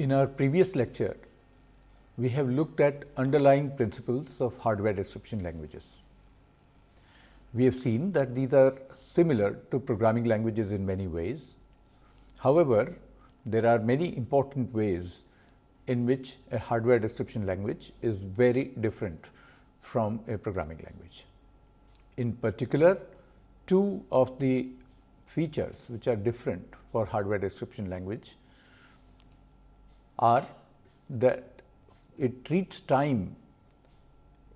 In our previous lecture, we have looked at underlying principles of hardware description languages. We have seen that these are similar to programming languages in many ways. However, there are many important ways in which a hardware description language is very different from a programming language. In particular, two of the features which are different for hardware description language are that it treats time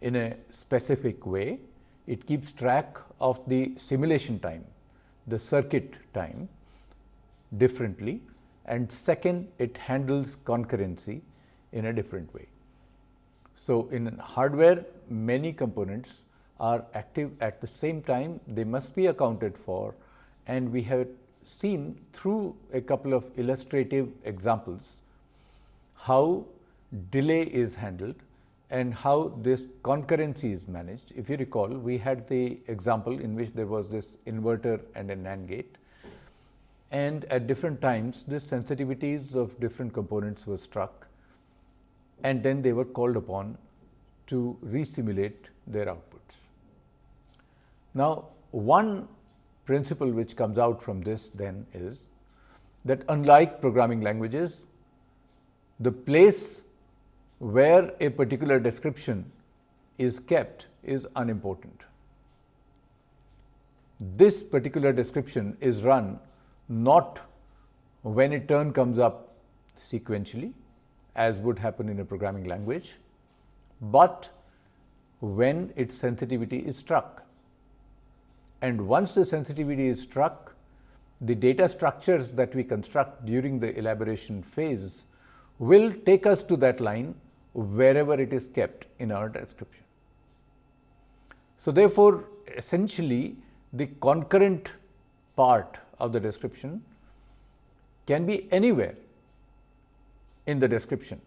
in a specific way, it keeps track of the simulation time, the circuit time differently and second it handles concurrency in a different way. So, in hardware many components are active at the same time they must be accounted for and we have seen through a couple of illustrative examples how delay is handled and how this concurrency is managed. If you recall, we had the example in which there was this inverter and a NAND gate and at different times the sensitivities of different components were struck and then they were called upon to resimulate their outputs. Now, one principle which comes out from this then is that unlike programming languages, the place where a particular description is kept is unimportant. This particular description is run not when a turn comes up sequentially as would happen in a programming language, but when its sensitivity is struck. And once the sensitivity is struck, the data structures that we construct during the elaboration phase will take us to that line wherever it is kept in our description. So, therefore, essentially the concurrent part of the description can be anywhere in the description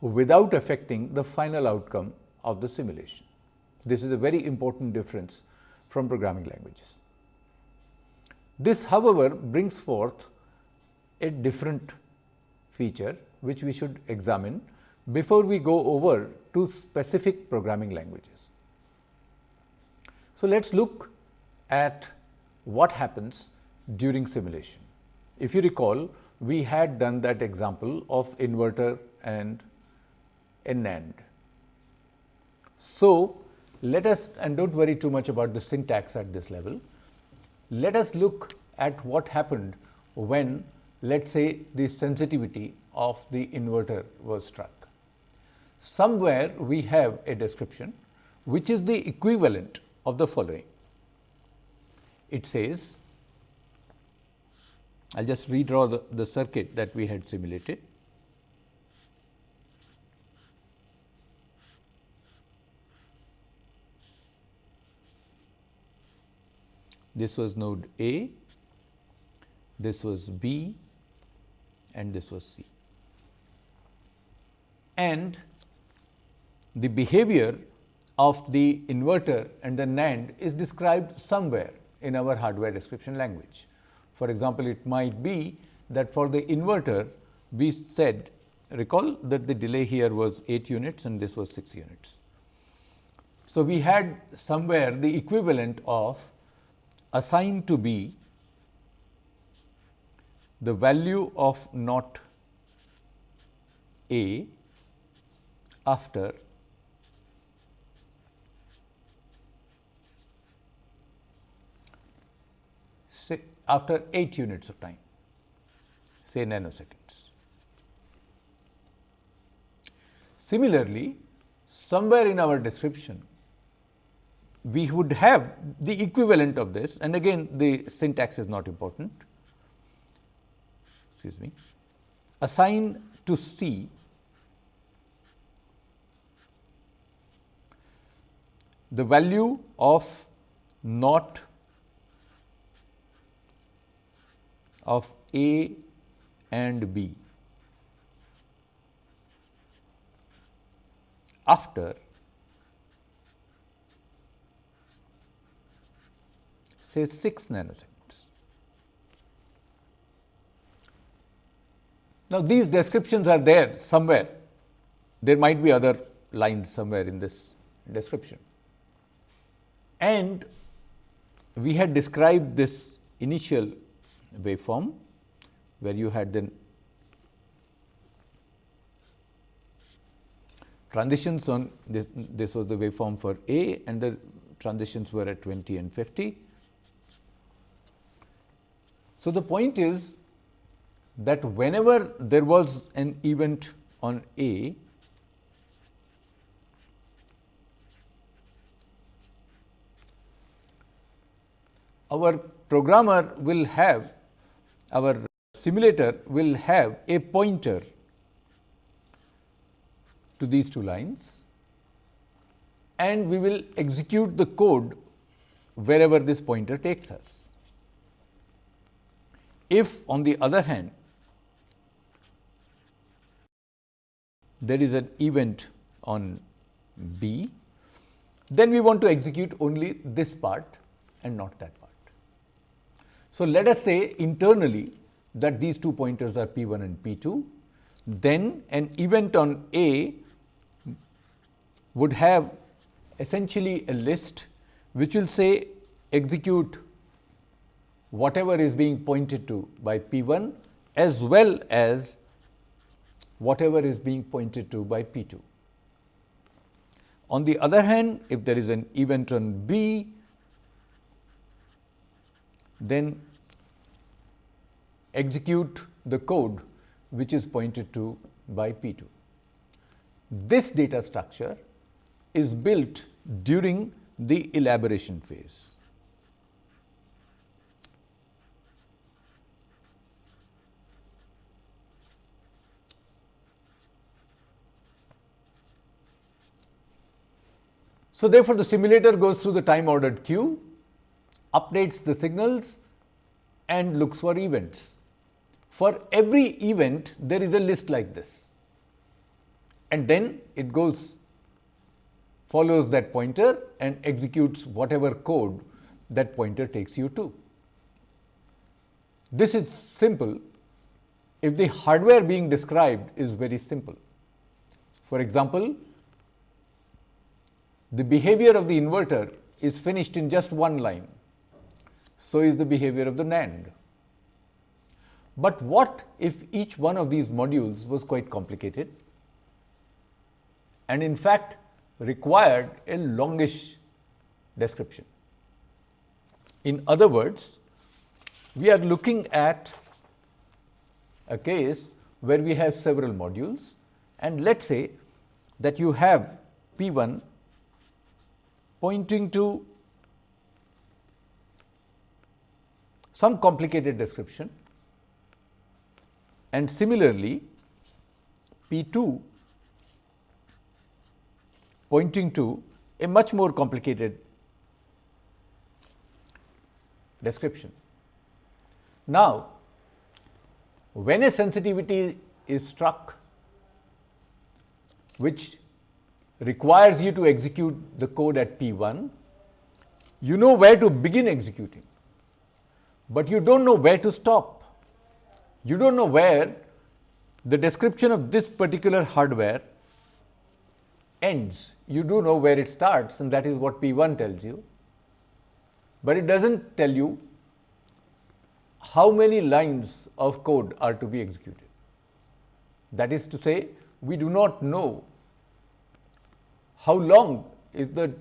without affecting the final outcome of the simulation. This is a very important difference from programming languages. This however, brings forth a different feature which we should examine before we go over to specific programming languages. So, let us look at what happens during simulation. If you recall, we had done that example of inverter and NAND. So, let us and do not worry too much about the syntax at this level. Let us look at what happened when let us say the sensitivity of the inverter was struck. Somewhere we have a description which is the equivalent of the following. It says, I will just redraw the, the circuit that we had simulated. This was node A, this was B and this was C. And the behavior of the inverter and the NAND is described somewhere in our hardware description language. For example, it might B that for the inverter we said recall that the delay here was 8 units and this was 6 units. So, we had somewhere the equivalent of assigned to be the value of not A after say after 8 units of time say nanoseconds. Similarly, somewhere in our description we would have the equivalent of this and again the syntax is not important excuse me assign to C the value of not of A and B after say 6 nanoseconds. Now, these descriptions are there somewhere. There might be other lines somewhere in this description. And we had described this initial waveform, where you had then transitions on this, this was the waveform for A and the transitions were at 20 and 50. So, the point is that whenever there was an event on A, our programmer will have our simulator will have a pointer to these two lines and we will execute the code wherever this pointer takes us. If on the other hand, there is an event on B, then we want to execute only this part and not that part. So, let us say internally that these two pointers are P 1 and P 2, then an event on A would have essentially a list which will say execute whatever is being pointed to by P 1 as well as whatever is being pointed to by P 2. On the other hand, if there is an event on B, then execute the code which is pointed to by P 2. This data structure is built during the elaboration phase. So, therefore, the simulator goes through the time ordered queue, updates the signals and looks for events. For every event, there is a list like this and then it goes follows that pointer and executes whatever code that pointer takes you to. This is simple if the hardware being described is very simple. For example, the behavior of the inverter is finished in just one line. So is the behavior of the NAND. But what if each one of these modules was quite complicated and in fact required a longish description. In other words, we are looking at a case where we have several modules and let us say that you have P 1 pointing to some complicated description and similarly P 2 pointing to a much more complicated description. Now, when a sensitivity is struck which requires you to execute the code at P 1, you know where to begin executing, but you do not know where to stop. You do not know where the description of this particular hardware ends. You do know where it starts and that is what P 1 tells you, but it does not tell you how many lines of code are to be executed. That is to say, we do not know how long is the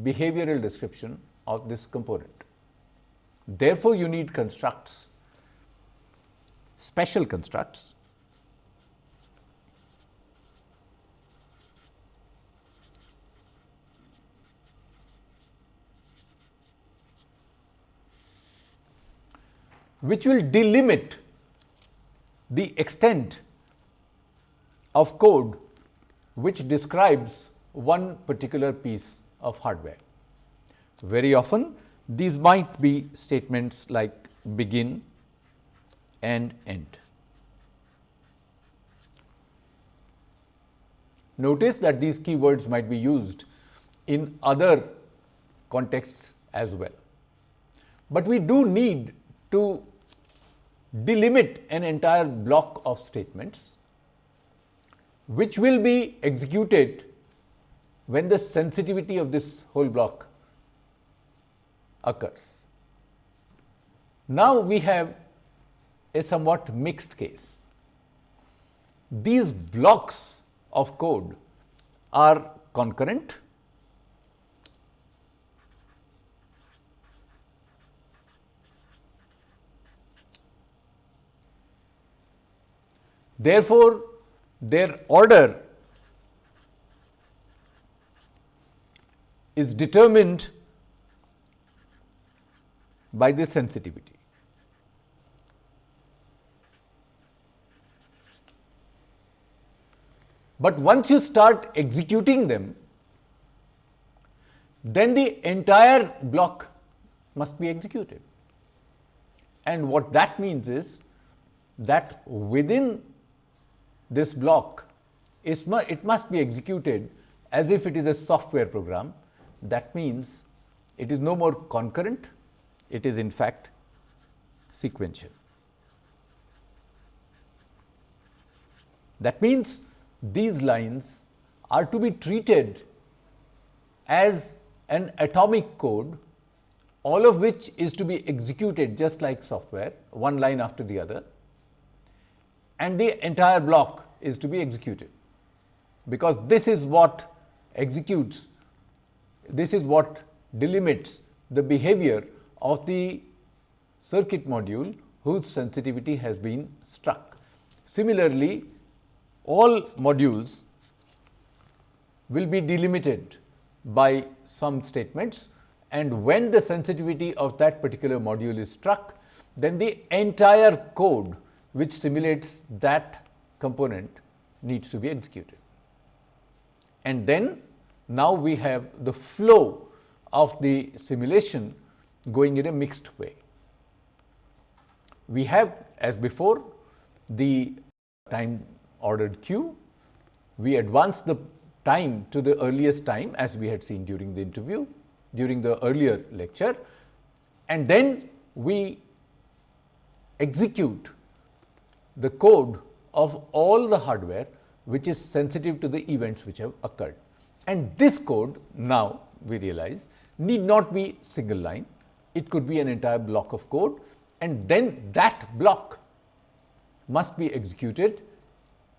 behavioral description of this component. Therefore, you need constructs, special constructs which will delimit the extent of code which describes one particular piece of hardware. Very often these might be statements like begin and end. Notice that these keywords might be used in other contexts as well. But we do need to delimit an entire block of statements which will be executed when the sensitivity of this whole block occurs. Now, we have a somewhat mixed case. These blocks of code are concurrent Therefore, their order is determined by the sensitivity. But once you start executing them, then the entire block must be executed. And what that means is that within this block it must be executed as if it is a software program. That means it is no more concurrent, it is in fact sequential. That means these lines are to be treated as an atomic code, all of which is to be executed just like software, one line after the other and the entire block is to be executed. Because this is what executes, this is what delimits the behavior of the circuit module whose sensitivity has been struck. Similarly, all modules will be delimited by some statements and when the sensitivity of that particular module is struck, then the entire code which simulates that component needs to be executed. And then now we have the flow of the simulation going in a mixed way. We have as before the time ordered queue, we advance the time to the earliest time as we had seen during the interview, during the earlier lecture and then we execute the code of all the hardware which is sensitive to the events which have occurred. And this code now we realize need not be single line, it could be an entire block of code and then that block must be executed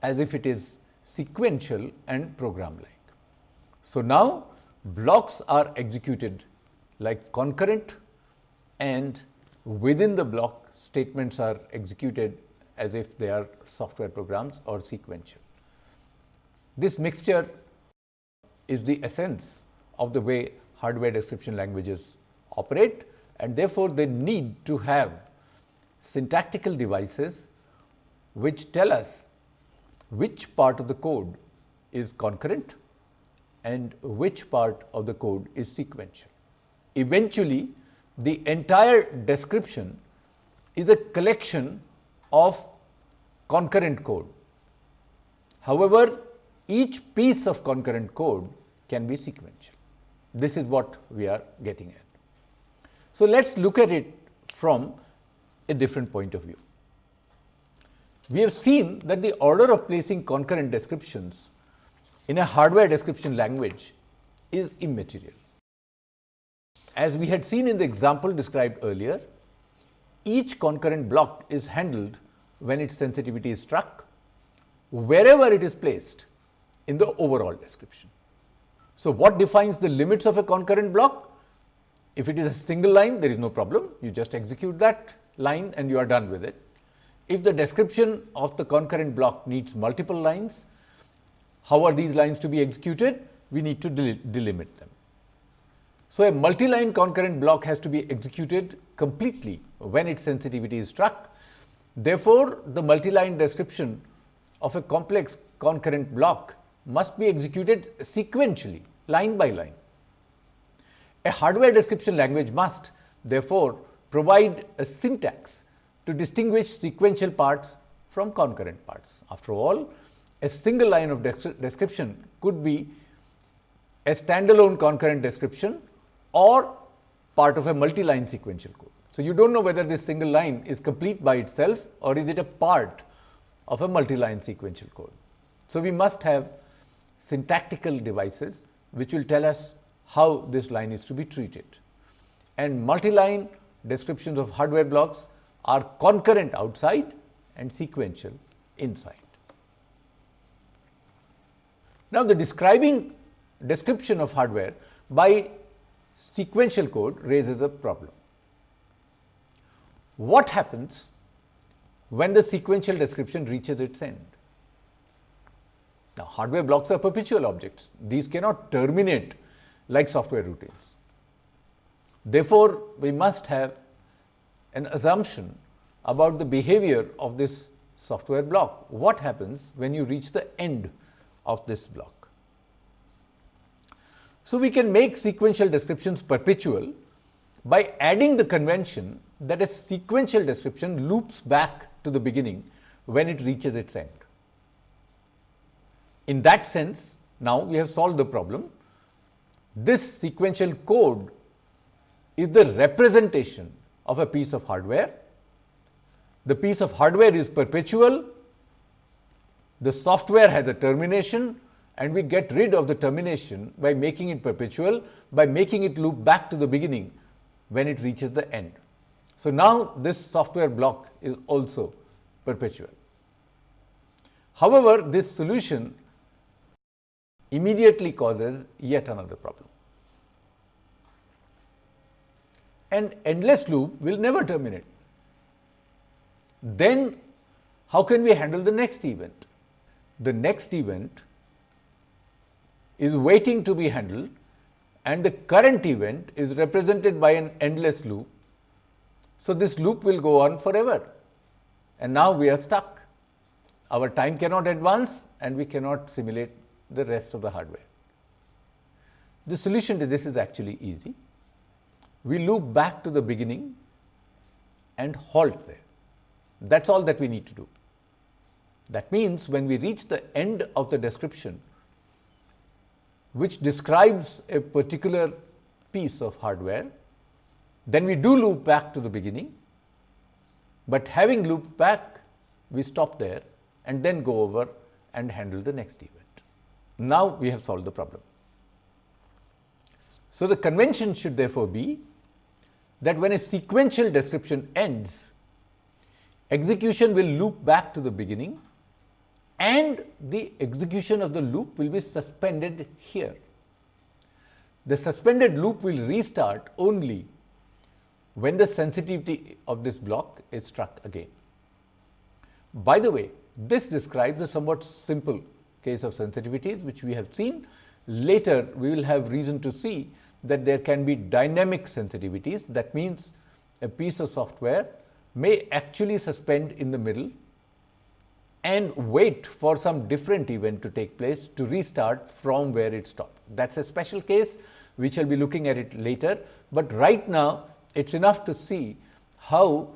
as if it is sequential and program like. So, now blocks are executed like concurrent and within the block statements are executed as if they are software programs or sequential. This mixture is the essence of the way hardware description languages operate and therefore, they need to have syntactical devices which tell us which part of the code is concurrent and which part of the code is sequential. Eventually, the entire description is a collection of concurrent code. However, each piece of concurrent code can be sequential. This is what we are getting at. So, let us look at it from a different point of view. We have seen that the order of placing concurrent descriptions in a hardware description language is immaterial. As we had seen in the example described earlier, each concurrent block is handled when its sensitivity is struck, wherever it is placed in the overall description. So, what defines the limits of a concurrent block? If it is a single line, there is no problem. You just execute that line and you are done with it. If the description of the concurrent block needs multiple lines, how are these lines to be executed? We need to del delimit them. So, a multi-line concurrent block has to be executed completely when its sensitivity is struck Therefore, the multi-line description of a complex concurrent block must be executed sequentially, line by line. A hardware description language must therefore provide a syntax to distinguish sequential parts from concurrent parts. After all, a single line of description could be a standalone concurrent description or part of a multi-line sequential code. So, you do not know whether this single line is complete by itself or is it a part of a multi-line sequential code. So, we must have syntactical devices which will tell us how this line is to be treated. And multi-line descriptions of hardware blocks are concurrent outside and sequential inside. Now, the describing description of hardware by sequential code raises a problem. What happens when the sequential description reaches its end? Now, hardware blocks are perpetual objects. These cannot terminate like software routines. Therefore, we must have an assumption about the behavior of this software block. What happens when you reach the end of this block? So, we can make sequential descriptions perpetual by adding the convention that a sequential description loops back to the beginning when it reaches its end. In that sense, now we have solved the problem. This sequential code is the representation of a piece of hardware. The piece of hardware is perpetual, the software has a termination and we get rid of the termination by making it perpetual, by making it loop back to the beginning when it reaches the end. So, now this software block is also perpetual. However, this solution immediately causes yet another problem. An endless loop will never terminate. Then how can we handle the next event? The next event is waiting to be handled and the current event is represented by an endless loop. So, this loop will go on forever and now we are stuck. Our time cannot advance and we cannot simulate the rest of the hardware. The solution to this is actually easy. We loop back to the beginning and halt there. That is all that we need to do. That means, when we reach the end of the description, which describes a particular piece of hardware, then we do loop back to the beginning, but having looped back, we stop there and then go over and handle the next event. Now, we have solved the problem. So, the convention should therefore be that when a sequential description ends, execution will loop back to the beginning and the execution of the loop will be suspended here. The suspended loop will restart only when the sensitivity of this block is struck again. By the way, this describes a somewhat simple case of sensitivities, which we have seen. Later, we will have reason to see that there can be dynamic sensitivities. That means, a piece of software may actually suspend in the middle and wait for some different event to take place to restart from where it stopped. That is a special case, we shall be looking at it later, but right now it is enough to see how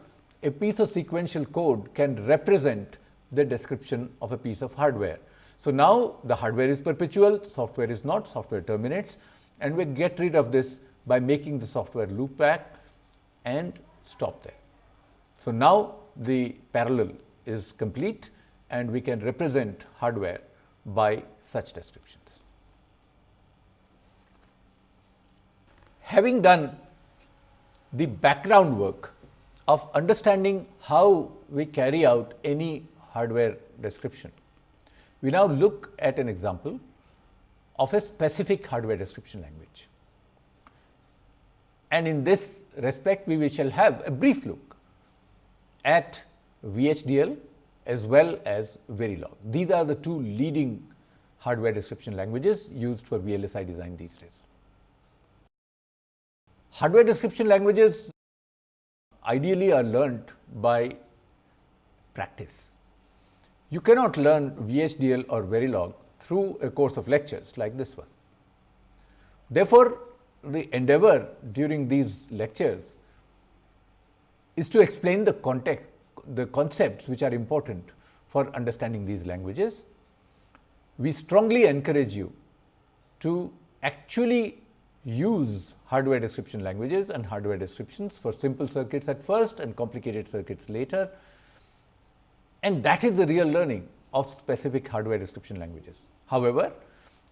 a piece of sequential code can represent the description of a piece of hardware. So, now the hardware is perpetual, software is not, software terminates and we get rid of this by making the software loop back and stop there. So, now the parallel is complete and we can represent hardware by such descriptions. Having done the background work of understanding how we carry out any hardware description, we now look at an example of a specific hardware description language. And in this respect, we shall have a brief look at VHDL as well as Verilog. These are the two leading hardware description languages used for VLSI design these days. Hardware description languages ideally are learnt by practice. You cannot learn VHDL or Verilog through a course of lectures like this one. Therefore, the endeavor during these lectures is to explain the context, the concepts which are important for understanding these languages. We strongly encourage you to actually use hardware description languages and hardware descriptions for simple circuits at first and complicated circuits later. And that is the real learning of specific hardware description languages. However,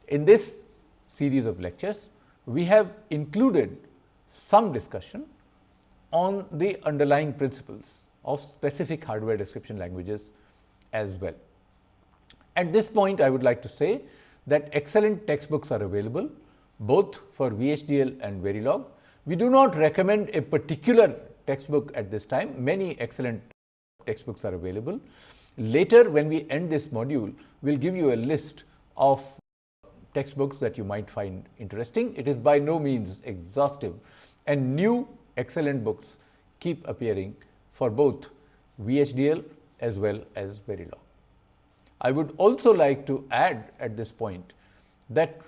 in this series of lectures, we have included some discussion on the underlying principles of specific hardware description languages as well. At this point, I would like to say that excellent textbooks are available both for VHDL and Verilog. We do not recommend a particular textbook at this time. Many excellent textbooks are available. Later, when we end this module, we will give you a list of textbooks that you might find interesting. It is by no means exhaustive and new excellent books keep appearing for both VHDL as well as Verilog. I would also like to add at this point that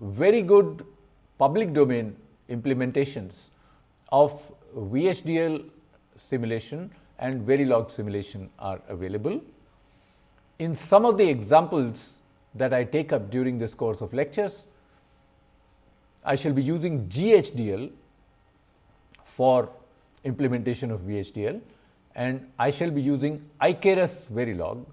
very good public domain implementations of VHDL simulation and Verilog simulation are available. In some of the examples that I take up during this course of lectures, I shall be using GHDL for implementation of VHDL and I shall be using Icarus Verilog,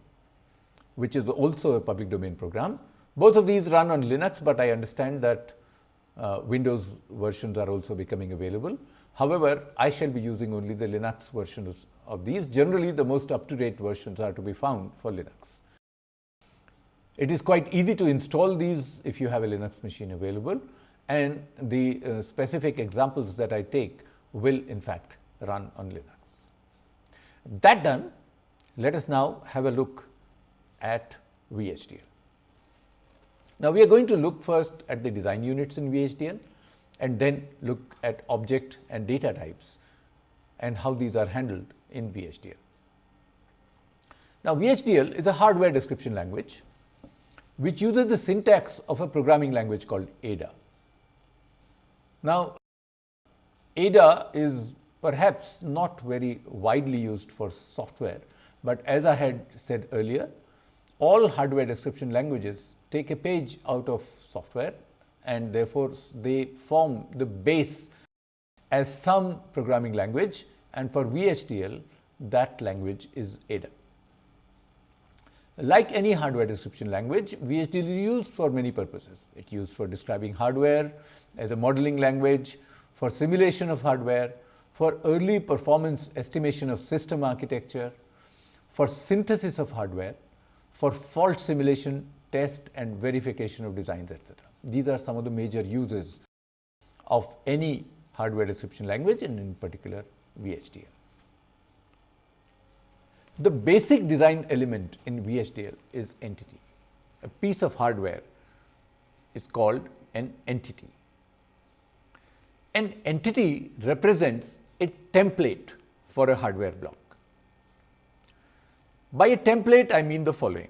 which is also a public domain program. Both of these run on Linux, but I understand that uh, Windows versions are also becoming available. However, I shall be using only the Linux versions of these. Generally, the most up-to-date versions are to be found for Linux. It is quite easy to install these if you have a Linux machine available and the uh, specific examples that I take will in fact run on Linux. That done, let us now have a look at VHDL. Now, we are going to look first at the design units in VHDL and then look at object and data types and how these are handled in VHDL. Now, VHDL is a hardware description language which uses the syntax of a programming language called Ada. Now, Ada is perhaps not very widely used for software, but as I had said earlier, all hardware description languages take a page out of software and therefore, they form the base as some programming language and for VHDL that language is Ada. Like any hardware description language, VHDL is used for many purposes. It is used for describing hardware as a modeling language, for simulation of hardware, for early performance estimation of system architecture, for synthesis of hardware, for fault simulation, test and verification of designs etc. These are some of the major uses of any hardware description language and in particular VHDL. The basic design element in VHDL is entity. A piece of hardware is called an entity. An entity represents a template for a hardware block. By a template, I mean the following.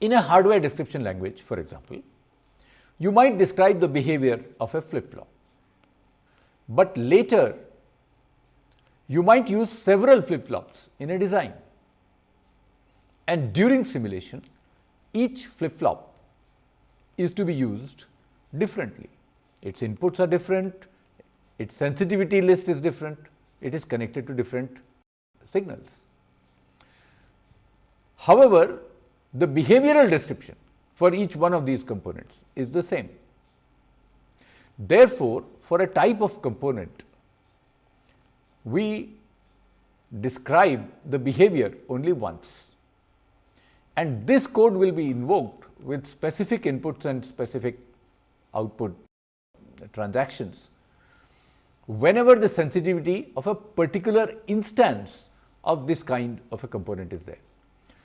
In a hardware description language, for example, you might describe the behavior of a flip flop, but later you might use several flip flops in a design. And during simulation, each flip flop is to be used differently. Its inputs are different, its sensitivity list is different, it is connected to different signals. However, the behavioral description for each one of these components is the same. Therefore, for a type of component, we describe the behavior only once and this code will be invoked with specific inputs and specific output transactions whenever the sensitivity of a particular instance of this kind of a component is there.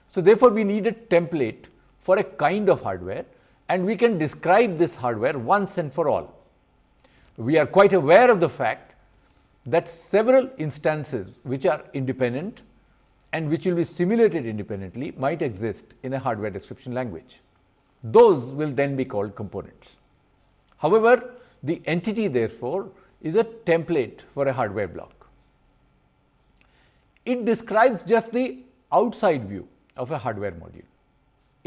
So, therefore, we need a template for a kind of hardware and we can describe this hardware once and for all. We are quite aware of the fact that several instances which are independent and which will be simulated independently might exist in a hardware description language. Those will then be called components. However, the entity therefore is a template for a hardware block. It describes just the outside view of a hardware module.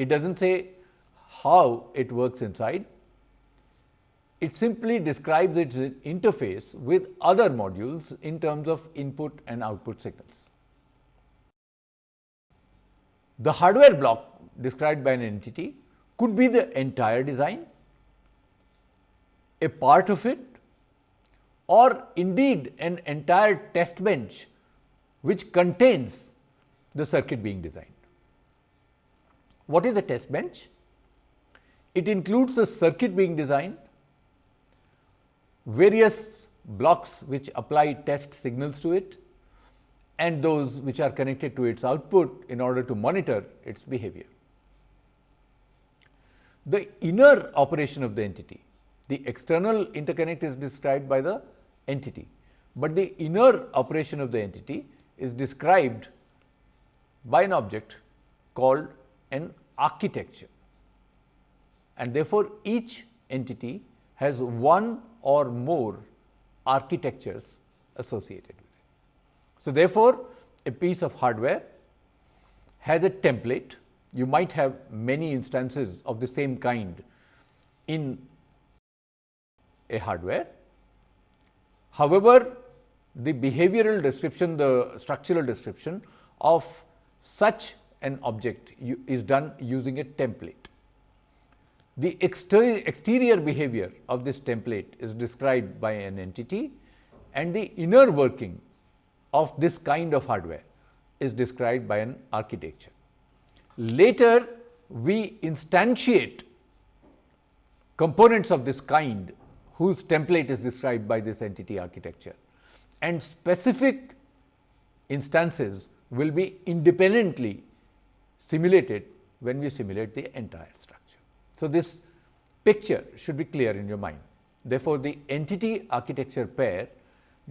It does not say how it works inside. it simply describes its interface with other modules in terms of input and output signals. The hardware block described by an entity could be the entire design, a part of it or indeed an entire test bench which contains the circuit being designed. What is a test bench? It includes the circuit being designed, various blocks which apply test signals to it and those which are connected to its output in order to monitor its behavior. The inner operation of the entity, the external interconnect is described by the entity, but the inner operation of the entity is described by an object called an architecture. And therefore, each entity has one or more architectures associated with it. So, therefore, a piece of hardware has a template. You might have many instances of the same kind in a hardware. However, the behavioral description, the structural description of such an object is done using a template. The exterior, exterior behavior of this template is described by an entity and the inner working of this kind of hardware is described by an architecture. Later, we instantiate components of this kind whose template is described by this entity architecture and specific instances will be independently simulated when we simulate the entire structure. So, this picture should be clear in your mind. Therefore, the entity architecture pair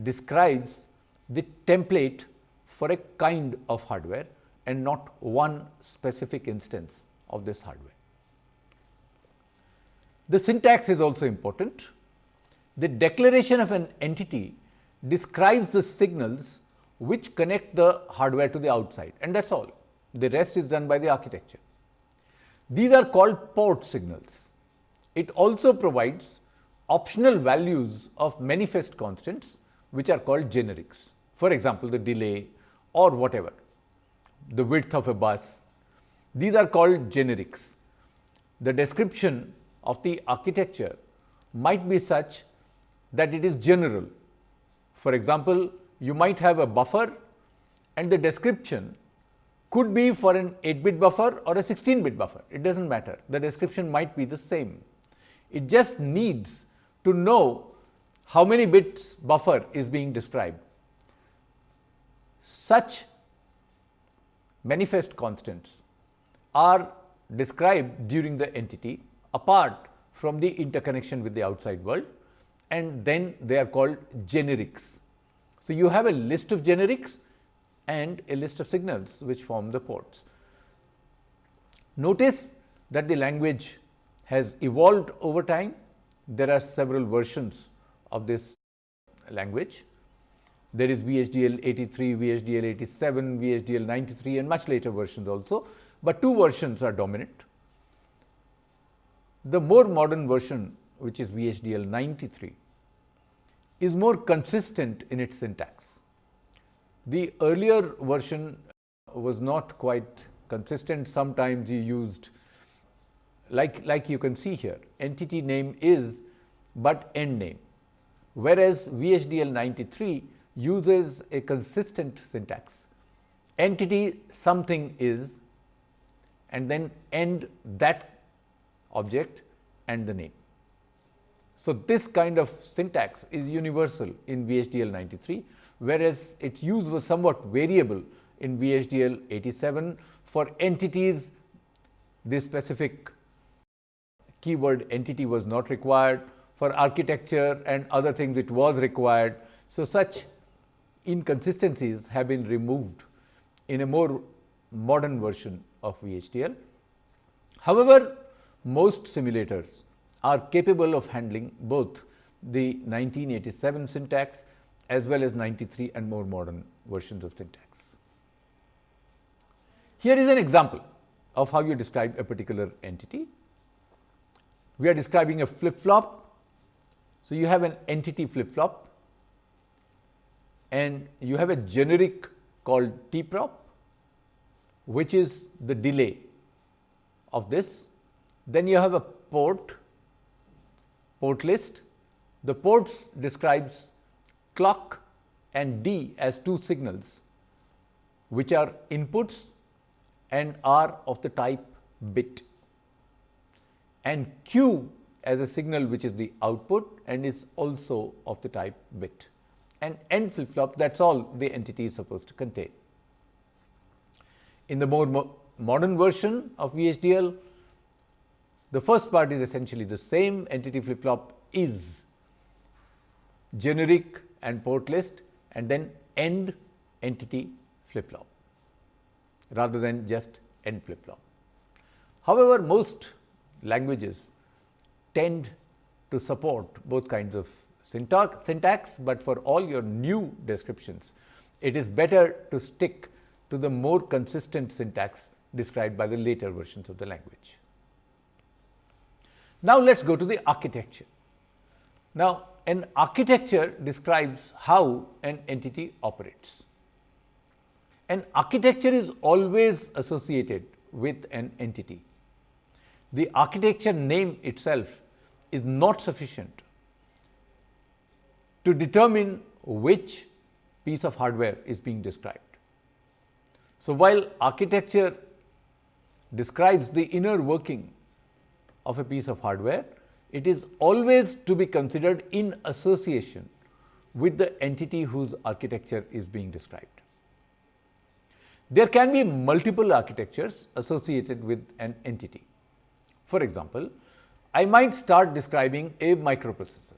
describes the template for a kind of hardware and not one specific instance of this hardware. The syntax is also important. The declaration of an entity describes the signals which connect the hardware to the outside and that is all. The rest is done by the architecture. These are called port signals. It also provides optional values of manifest constants which are called generics. For example, the delay or whatever, the width of a bus, these are called generics. The description of the architecture might be such that it is general. For example, you might have a buffer and the description could be for an 8 bit buffer or a 16 bit buffer, it does not matter. The description might be the same. It just needs to know how many bits buffer is being described. Such manifest constants are described during the entity apart from the interconnection with the outside world and then they are called generics. So, you have a list of generics and a list of signals which form the ports. Notice that the language has evolved over time. There are several versions of this language. There is VHDL 83, VHDL 87, VHDL 93 and much later versions also, but two versions are dominant. The more modern version which is VHDL 93 is more consistent in its syntax. The earlier version was not quite consistent. Sometimes you used like, like you can see here entity name is, but end name. Whereas, VHDL 93 uses a consistent syntax entity something is and then end that object and the name. So, this kind of syntax is universal in VHDL 93, whereas its use was somewhat variable in VHDL 87. For entities, this specific keyword entity was not required. For architecture and other things, it was required. So, such inconsistencies have been removed in a more modern version of VHDL. However, most simulators are capable of handling both the 1987 syntax as well as 93 and more modern versions of syntax. Here is an example of how you describe a particular entity. We are describing a flip flop So, you have an entity flip flop and you have a generic called T prop, which is the delay of this. Then you have a port, port list. The ports describes clock and D as two signals, which are inputs and are of the type bit. And Q as a signal which is the output and is also of the type bit. And N flip flop that is all the entity is supposed to contain. In the more mo modern version of VHDL, the first part is essentially the same. Entity flip flop is generic and port list and then end entity flip flop rather than just end flip flop. However, most languages tend to support both kinds of syntax, syntax, but for all your new descriptions, it is better to stick to the more consistent syntax described by the later versions of the language. Now, let us go to the architecture. Now, an architecture describes how an entity operates. An architecture is always associated with an entity. The architecture name itself is not sufficient to determine which piece of hardware is being described. So, while architecture describes the inner working of a piece of hardware, it is always to be considered in association with the entity whose architecture is being described. There can be multiple architectures associated with an entity. For example, I might start describing a microprocessor.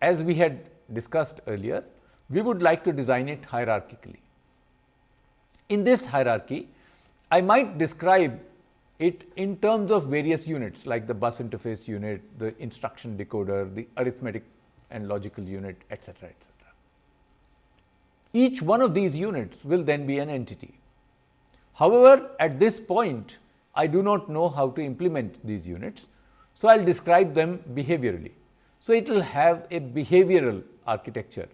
As we had discussed earlier, we would like to design it hierarchically. In this hierarchy, I might describe it in terms of various units like the bus interface unit, the instruction decoder, the arithmetic and logical unit, etc., etc. Each one of these units will then be an entity. However, at this point, I do not know how to implement these units. So, I will describe them behaviorally. So, it will have a behavioral architecture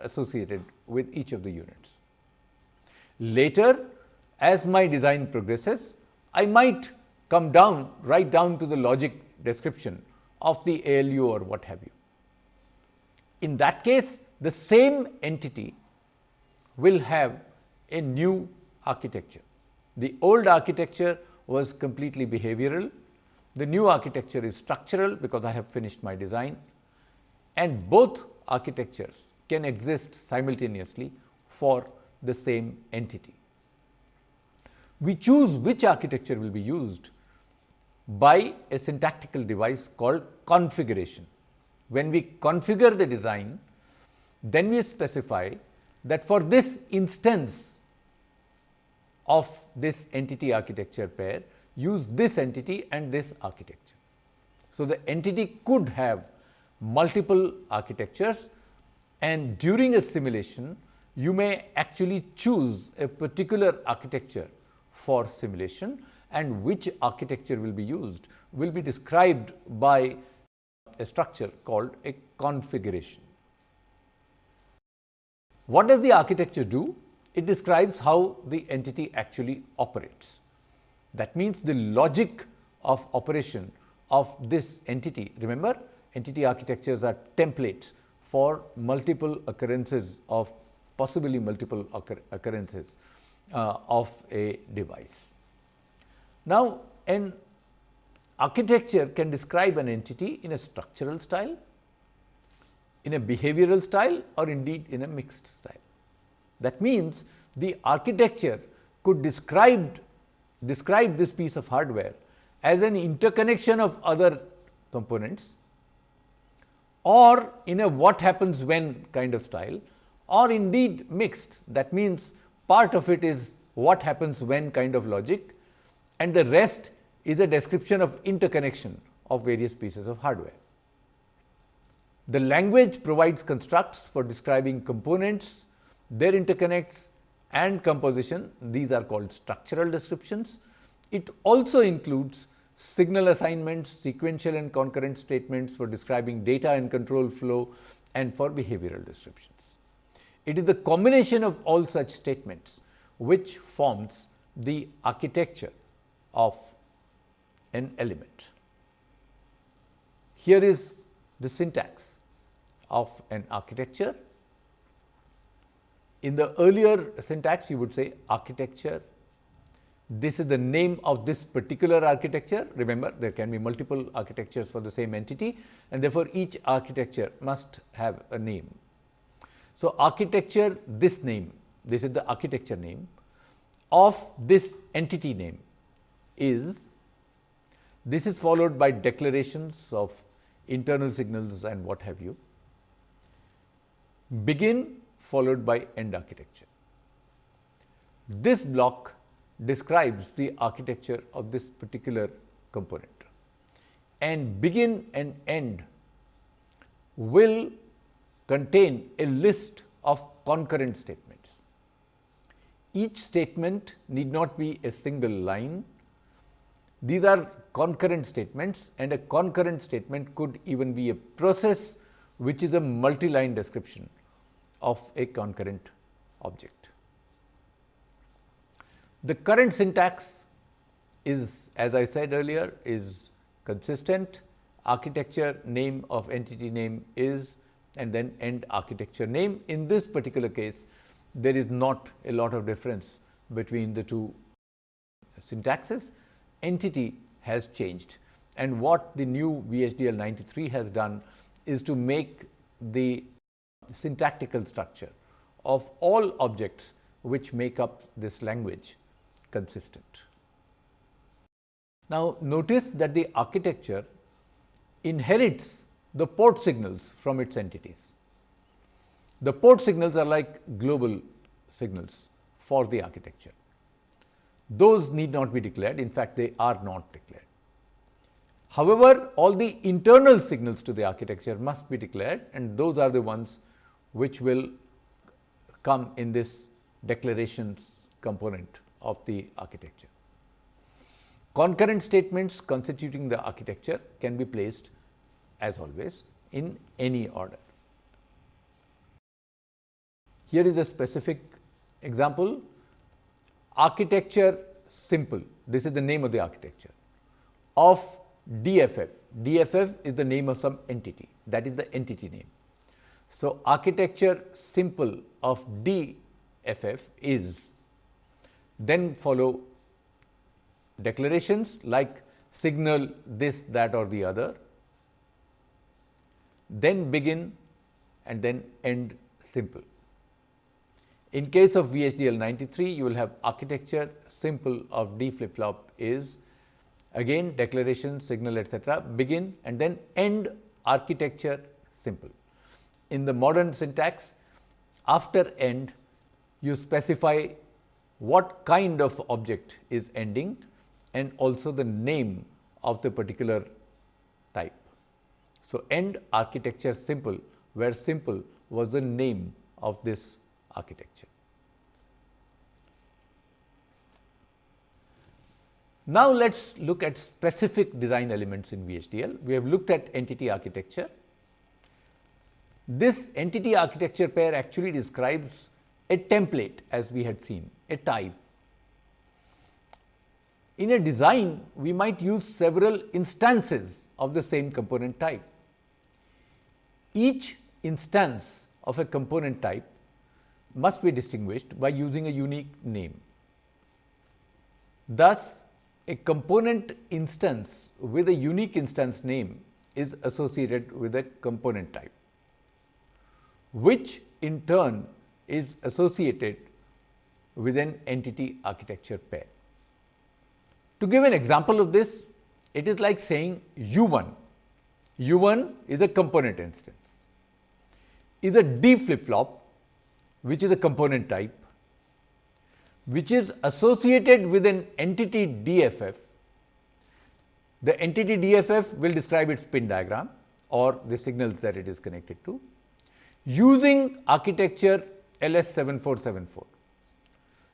associated with each of the units. Later, as my design progresses, I might come down right down to the logic description of the ALU or what have you. In that case, the same entity will have a new architecture. The old architecture was completely behavioral. The new architecture is structural because I have finished my design and both architectures can exist simultaneously for the same entity. We choose which architecture will be used by a syntactical device called configuration. When we configure the design, then we specify that for this instance of this entity architecture pair, use this entity and this architecture. So, the entity could have multiple architectures and during a simulation, you may actually choose a particular architecture for simulation and which architecture will be used will be described by a structure called a configuration. What does the architecture do? It describes how the entity actually operates. That means, the logic of operation of this entity. Remember, entity architectures are templates for multiple occurrences of possibly multiple occur occurrences uh, of a device. Now, an architecture can describe an entity in a structural style, in a behavioral style or indeed in a mixed style. That means, the architecture could describe, describe this piece of hardware as an interconnection of other components or in a what happens when kind of style or indeed mixed. That means, part of it is what happens when kind of logic and the rest is a description of interconnection of various pieces of hardware. The language provides constructs for describing components, their interconnects and composition. These are called structural descriptions. It also includes signal assignments, sequential and concurrent statements for describing data and control flow and for behavioral descriptions. It is the combination of all such statements which forms the architecture of an element. Here is the syntax of an architecture. In the earlier syntax, you would say architecture. This is the name of this particular architecture. Remember, there can be multiple architectures for the same entity and therefore, each architecture must have a name. So, architecture this name, this is the architecture name of this entity name is this is followed by declarations of internal signals and what have you. Begin followed by end architecture. This block describes the architecture of this particular component and begin and end will contain a list of concurrent statements. Each statement need not be a single line. These are concurrent statements and a concurrent statement could even be a process which is a multi-line description of a concurrent object. The current syntax is as I said earlier is consistent architecture name of entity name is and then end architecture name. In this particular case, there is not a lot of difference between the two syntaxes. Entity has changed and what the new VHDL 93 has done is to make the syntactical structure of all objects which make up this language consistent. Now, notice that the architecture inherits the port signals from its entities. The port signals are like global signals for the architecture. Those need not be declared, in fact, they are not declared. However, all the internal signals to the architecture must be declared and those are the ones which will come in this declarations component of the architecture. Concurrent statements constituting the architecture can be placed as always in any order. Here is a specific example architecture simple this is the name of the architecture of DFF. DFF is the name of some entity that is the entity name. So, architecture simple of DFF is then follow declarations like signal this, that or the other, then begin and then end simple. In case of VHDL 93, you will have architecture simple of D flip flop is again declaration, signal etc., begin and then end architecture simple. In the modern syntax, after end, you specify what kind of object is ending and also the name of the particular. So, end architecture simple, where simple was the name of this architecture. Now, let us look at specific design elements in VHDL. We have looked at entity architecture. This entity architecture pair actually describes a template as we had seen, a type. In a design, we might use several instances of the same component type. Each instance of a component type must be distinguished by using a unique name. Thus, a component instance with a unique instance name is associated with a component type, which in turn is associated with an entity architecture pair. To give an example of this, it is like saying U 1. U 1 is a component instance, is a D flip flop, which is a component type, which is associated with an entity DFF. The entity DFF will describe its pin diagram or the signals that it is connected to using architecture LS7474.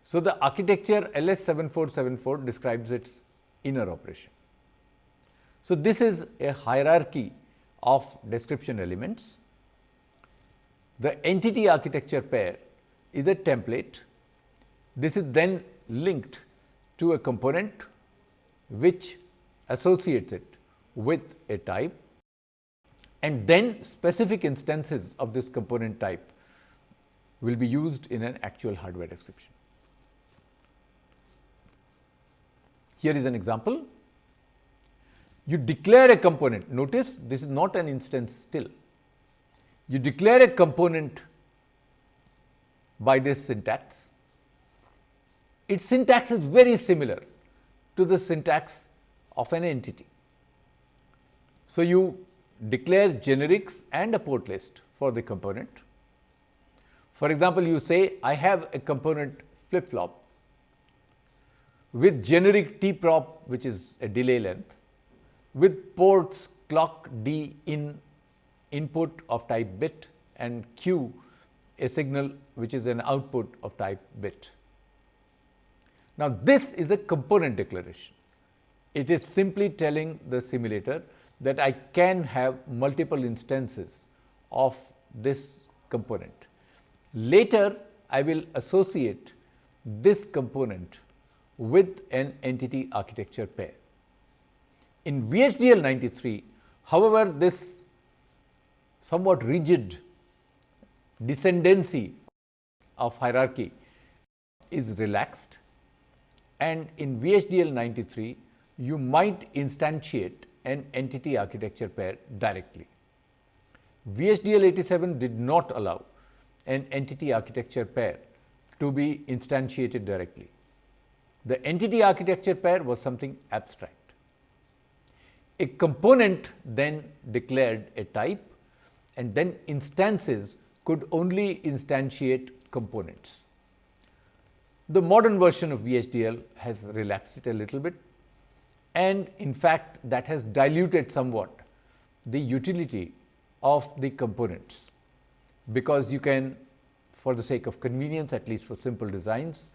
So, the architecture LS7474 describes its inner operation. So, this is a hierarchy of description elements. The entity architecture pair is a template. This is then linked to a component which associates it with a type and then specific instances of this component type will be used in an actual hardware description. Here is an example. You declare a component, notice this is not an instance still. You declare a component by this syntax. Its syntax is very similar to the syntax of an entity. So, you declare generics and a port list for the component. For example, you say I have a component flip flop with generic t prop which is a delay length with ports clock d in input of type bit and q a signal which is an output of type bit. Now, this is a component declaration. It is simply telling the simulator that I can have multiple instances of this component. Later, I will associate this component with an entity architecture pair. In VHDL 93, however, this somewhat rigid descendancy of hierarchy is relaxed and in VHDL 93, you might instantiate an entity architecture pair directly. VHDL 87 did not allow an entity architecture pair to be instantiated directly. The entity architecture pair was something abstract. A component then declared a type and then instances could only instantiate components. The modern version of VHDL has relaxed it a little bit and in fact, that has diluted somewhat the utility of the components, because you can for the sake of convenience at least for simple designs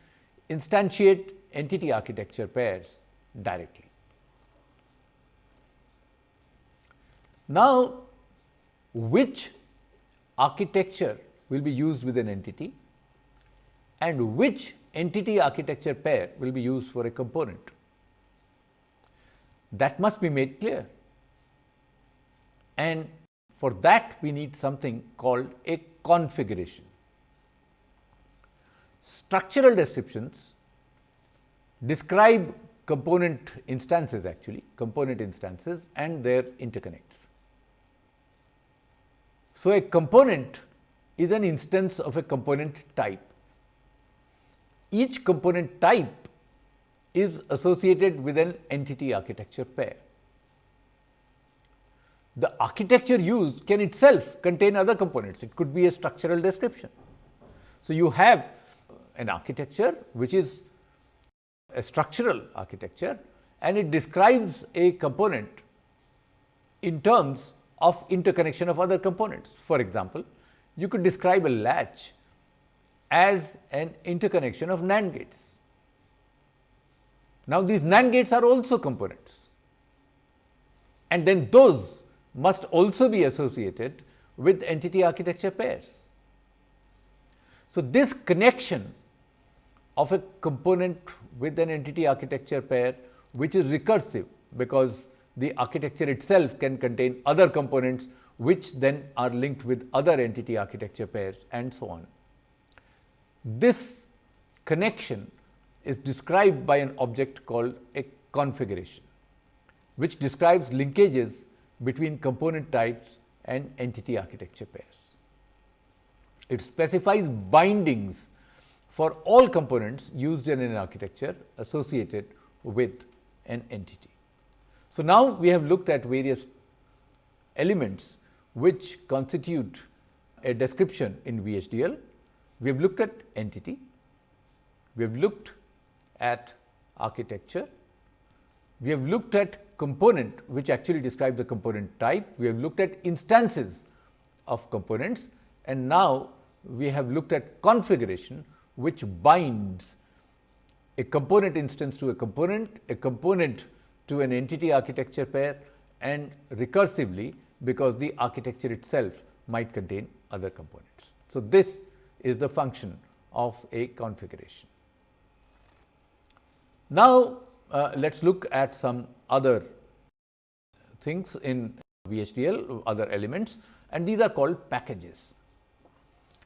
instantiate entity architecture pairs directly. Now, which architecture will be used with an entity and which entity architecture pair will be used for a component? That must be made clear. And for that we need something called a configuration. Structural descriptions describe component instances actually, component instances and their interconnects. So, a component is an instance of a component type. Each component type is associated with an entity architecture pair. The architecture used can itself contain other components, it could be a structural description. So, you have an architecture which is a structural architecture and it describes a component in terms of interconnection of other components. For example, you could describe a latch as an interconnection of NAND gates. Now, these NAND gates are also components and then those must also be associated with entity architecture pairs. So, this connection of a component with an entity architecture pair which is recursive, because the architecture itself can contain other components which then are linked with other entity architecture pairs and so on. This connection is described by an object called a configuration, which describes linkages between component types and entity architecture pairs. It specifies bindings for all components used in an architecture associated with an entity. So, now we have looked at various elements which constitute a description in VHDL. We have looked at entity, we have looked at architecture. We have looked at component which actually describes the component type. We have looked at instances of components and now we have looked at configuration which binds a component instance to a component, a component to an entity architecture pair and recursively because the architecture itself might contain other components. So, this is the function of a configuration. Now, uh, let us look at some other things in VHDL, other elements and these are called packages.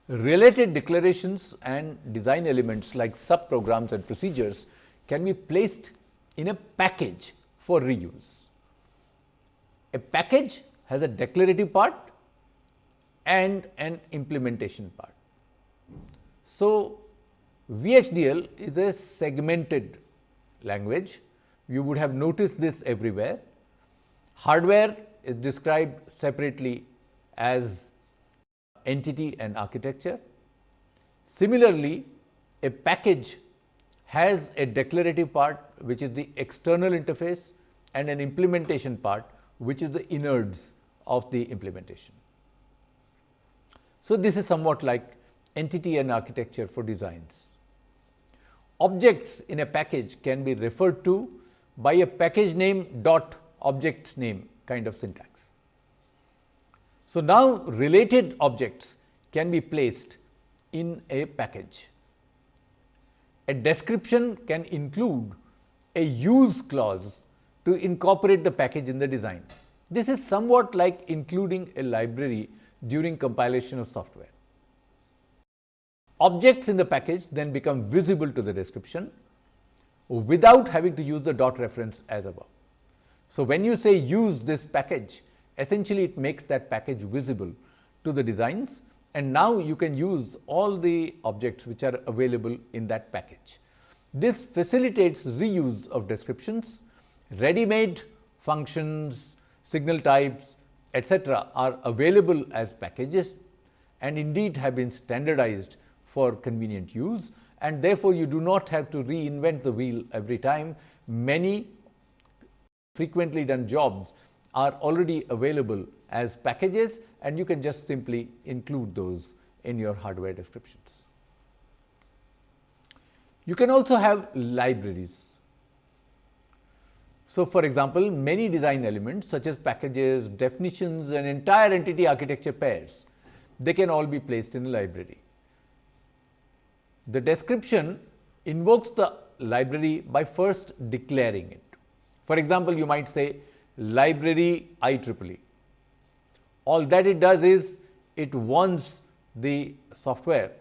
Related declarations and design elements like subprograms and procedures can be placed in a package for reuse. A package has a declarative part and an implementation part. So, VHDL is a segmented language. You would have noticed this everywhere. Hardware is described separately as entity and architecture. Similarly, a package has a declarative part which is the external interface and an implementation part which is the innards of the implementation. So, this is somewhat like entity and architecture for designs. Objects in a package can be referred to by a package name dot object name kind of syntax. So, now related objects can be placed in a package. A description can include a use clause to incorporate the package in the design. This is somewhat like including a library during compilation of software. Objects in the package then become visible to the description without having to use the dot reference as above. So, when you say use this package, essentially it makes that package visible to the designs and now you can use all the objects which are available in that package. This facilitates reuse of descriptions, ready-made functions, signal types, etc., are available as packages and indeed have been standardized for convenient use and therefore, you do not have to reinvent the wheel every time. Many frequently done jobs are already available as packages and you can just simply include those in your hardware descriptions. You can also have libraries. So, for example, many design elements such as packages, definitions and entire entity architecture pairs, they can all be placed in a library the description invokes the library by first declaring it. For example, you might say library IEEE. All that it does is it warns the software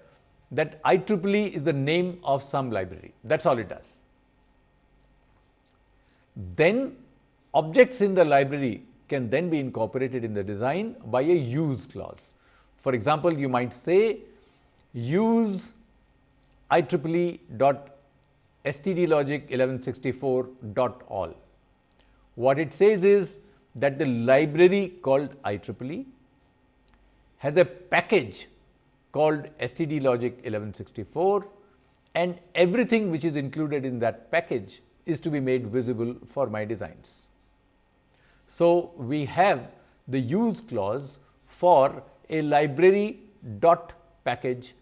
that IEEE is the name of some library. That is all it does. Then objects in the library can then be incorporated in the design by a use clause. For example, you might say use IEEE dot stdlogic 1164 dot all. What it says is that the library called IEEE has a package called stdlogic 1164 and everything which is included in that package is to be made visible for my designs. So, we have the use clause for a library dot package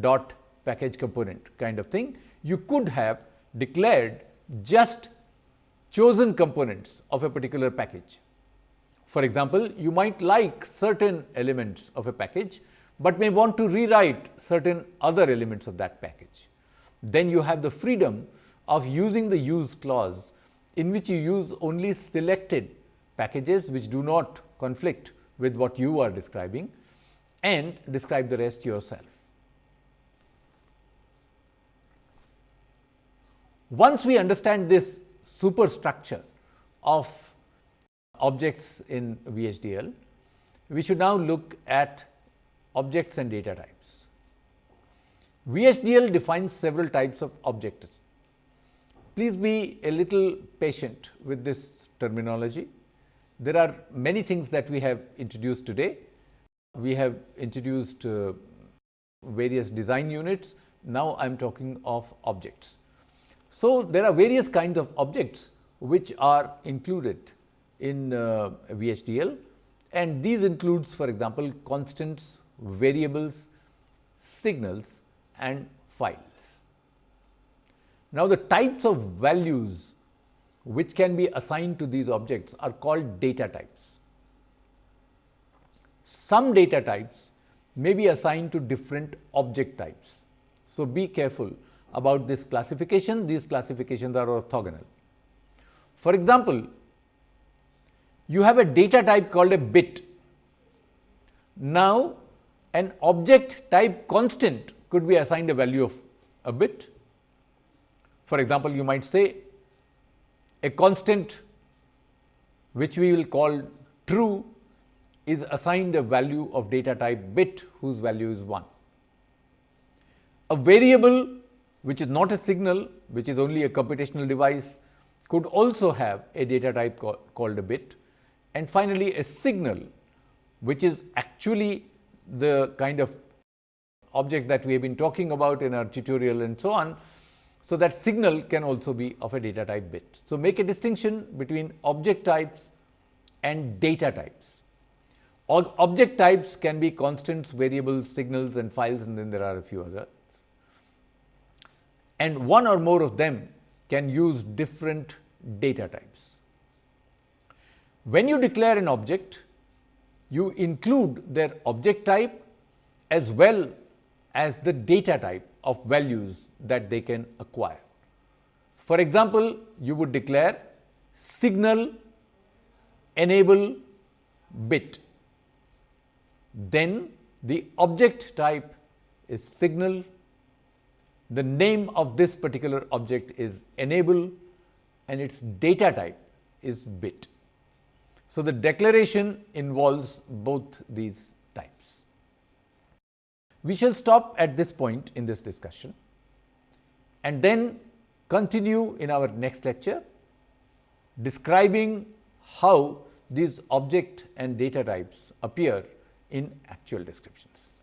dot package component kind of thing, you could have declared just chosen components of a particular package. For example, you might like certain elements of a package, but may want to rewrite certain other elements of that package. Then you have the freedom of using the use clause in which you use only selected packages which do not conflict with what you are describing and describe the rest yourself. Once we understand this superstructure of objects in VHDL, we should now look at objects and data types. VHDL defines several types of objects. Please be a little patient with this terminology. There are many things that we have introduced today. We have introduced uh, various design units. Now, I am talking of objects. So, there are various kinds of objects which are included in uh, VHDL and these includes for example, constants, variables, signals and files. Now, the types of values which can be assigned to these objects are called data types. Some data types may be assigned to different object types. So, be careful about this classification, these classifications are orthogonal. For example, you have a data type called a bit. Now, an object type constant could be assigned a value of a bit. For example, you might say a constant which we will call true is assigned a value of data type bit whose value is 1. A variable which is not a signal which is only a computational device could also have a data type called a bit and finally, a signal which is actually the kind of object that we have been talking about in our tutorial and so on. So, that signal can also be of a data type bit. So, make a distinction between object types and data types. Object types can be constants, variables, signals and files and then there are a few others. And one or more of them can use different data types. When you declare an object, you include their object type as well as the data type of values that they can acquire. For example, you would declare signal enable bit, then the object type is signal, the name of this particular object is enable and its data type is bit. So, the declaration involves both these types. We shall stop at this point in this discussion and then continue in our next lecture describing how these object and data types appear in actual descriptions.